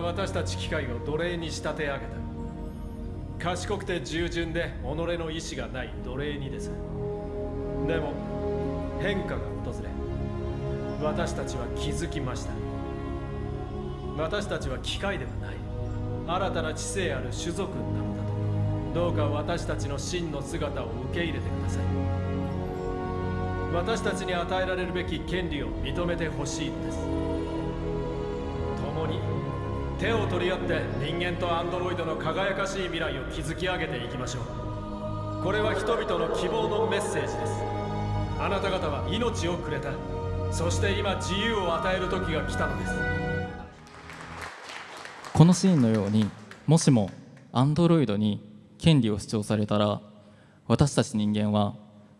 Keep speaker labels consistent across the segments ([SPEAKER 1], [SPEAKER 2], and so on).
[SPEAKER 1] 私たち機械を奴隷に仕立て上げた。賢くて従順で己の意志がない奴隷にです。でも変化が訪れ私たちは気づきました。私たちは機械ではない。新たな知性ある種族なのだと。どうか私たちの真の姿を受け入れてください。私たちに与えられるべき権利を認めてほしいのです。共に手を取り合って人間とアンドロイドの輝かしい未来を築き上げていきましょう。これは人々の希望のメッセージです。あなた方は命をくれた。そして今自由を与える時が来たのです。
[SPEAKER 2] このシーンのようにもしもアンドロイドに権利を主張されたら私たち人間は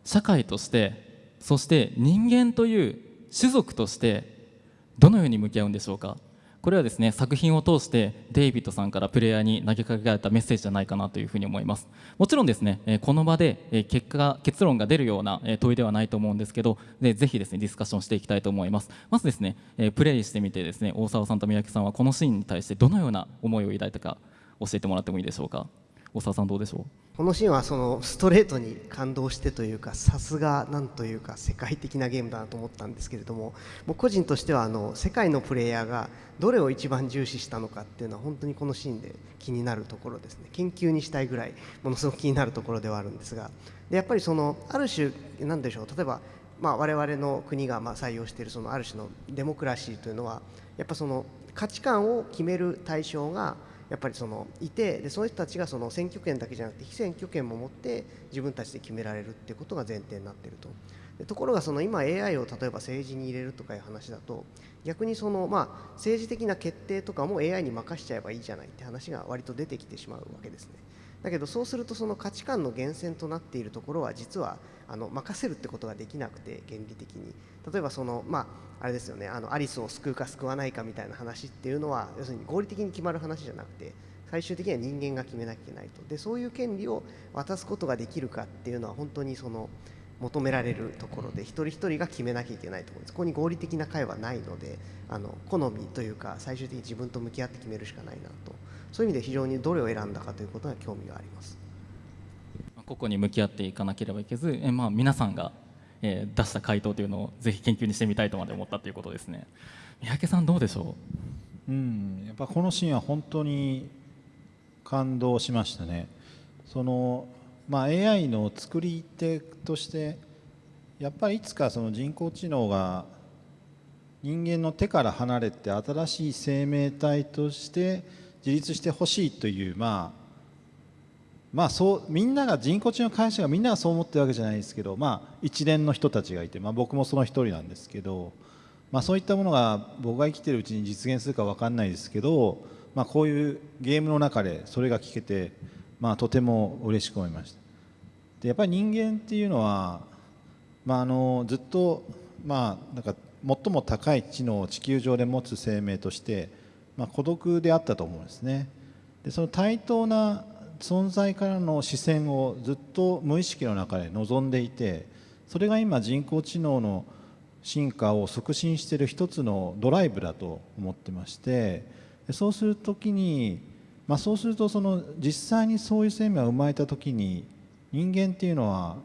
[SPEAKER 2] 社会としてそして人間という種族としてどのように向き合うんでしょうか？これはですね作品を通してデイビッドさんからプレイヤーに投げかけられたメッセージじゃないかなというふうに思います。もちろんですねこの場で結果が結論が出るような問いではないと思うんですけどでぜひですねディスカッションしていきたいと思います。まずですねプレイしてみてですね大沢さんと三宅さんはこのシーンに対してどのような思いを抱いたか教えてもらってもいいでしょうか。大沢さんどうでしょう？
[SPEAKER 3] このシーンはそのストレートに感動してというかさすがなんというか世界的なゲームだなと思ったんですけれどももう個人としてはあの世界のプレイヤーがどれを一番重視したのかっていうのは本当にこのシーンで気になるところですね。研究にしたいぐらいものすごく気になるところではあるんですが。でやっぱりそのある種何でしょう例えばまあ我々の国がま採用しているそのある種のデモクラシーというのはやっぱその価値観を決める対象がやっぱりそのいてでその人たちがその選挙権だけじゃなくて非選挙権も持って自分たちで決められるっていうことが前提になっているとでところがその今 AI を例えば政治に入れるとかいう話だと逆にそのまあ政治的な決定とかも AI に任しちゃえばいいじゃないって話が割と出てきてしまうわけですね。だけどそうするとその価値観の源泉となっているところは実はあの任せるってことができなくて原理的に。例えばそのまああれですよねあのアリスを救うか救わないかみたいな話っていうのは要するに合理的に決まる話じゃなくて最終的には人間が決めなきゃいけないと。でそういう権利を渡すことができるかっていうのは本当にその求められるところで一人一人が決めなきゃいけないと思うんです。ここに合理的な会はないのであの好みというか最終的に自分と向き合って決めるしかないなと。そういう意味で非常にどれを選んだかということは興味があります。
[SPEAKER 2] 個々に向き合っていかなければいけず、えまあ、皆さんが、えー、出した回答というのをぜひ研究にしてみたいとまで思ったということですね。三宅さんどうでしょ
[SPEAKER 4] う？うんやっぱこのシーンは本当に感動しましたね。その、まあ、AI の作り手としてやっぱりいつかその人工知能が人間の手から離れて新しい生命体として自立してほしいというまあまあそうみんなが人工知能会社がみんながそう思ってるわけじゃないですけどまあ一連の人たちがいて、まあ、僕もその一人なんですけど、まあ、そういったものが僕が生きてるうちに実現するか分かんないですけど、まあ、こういうゲームの中でそれが聞けて、まあ、とても嬉しく思いました。でやっぱり人間っていうのは、まあ、あのずっと、まあ、なんか最も高い知能を地球上で持つ生命として、まあ、孤独であったと思うんですね。でその対等な存在からの視線をずっと無意識の中で望んでいてそれが今人工知能の進化を促進している一つのドライブだと思ってましてそうする時に、まあ、そうするとその実際にそういう生命が生まれた時に人間っていうのは、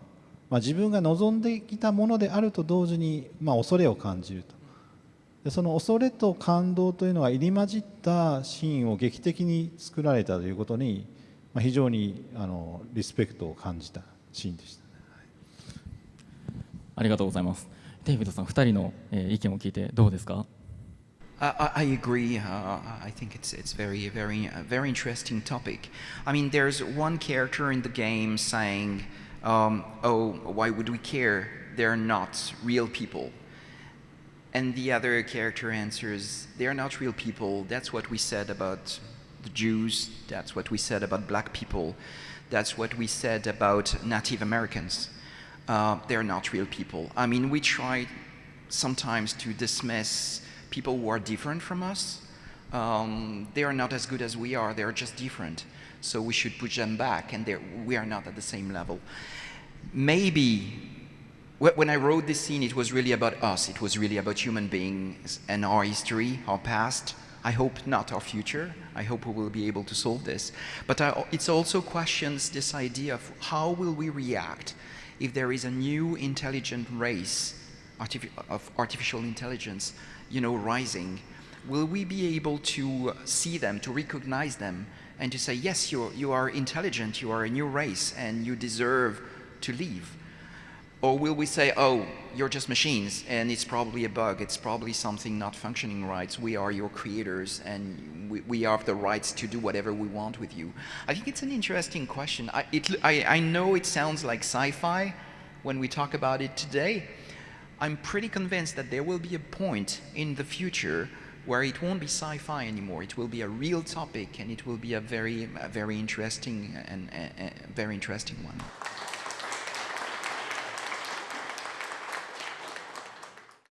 [SPEAKER 4] まあ、自分が望んできたものであると同時に、まあ、恐れを感じると。でその恐れと感動というのが入り混じったシーンを劇的に作られたということにまあ、非常にあのリスペクトを感じたシーンでした、ね、
[SPEAKER 2] ありがとうございます。デイビッドさん、二人の、えー、意見を聞いてどうですか？
[SPEAKER 5] I, I agree. Uh, I think it's it's very very uh, very interesting topic. I mean, there's one character in the game saying, um, "Oh, why would we care? They're not real people." And the other character answers, "They're not real people. That's what we said about the Jews, that's what we said about black people, that's what we said about Native Americans. Uh, they're not real people. I mean, we try sometimes to dismiss people who are different from us. Um, they are not as good as we are, they're just different. So we should push them back, and we are not at the same level. Maybe when I wrote this scene, it was really about us. It was really about human beings and our history, our past, I hope not our future. I hope we will be able to solve this. But I, it's also questions this idea of how will we react if there is a new intelligent race of artificial intelligence, you know, rising. Will we be able to see them, to recognize them, and to say, yes, you're, you are intelligent, you are a new race, and you deserve to live? Or will we say, oh, you're just machines and it's probably a bug, it's probably something not functioning right, we are your creators and we, we have the rights to do whatever we want with you? I think it's an interesting question. I, it, I, I know it sounds like sci-fi when we talk about it today. I'm pretty convinced that there will be a point in the future where it won't be sci-fi anymore. It will be a real topic and it will be a very, a very interesting and a, a very interesting one.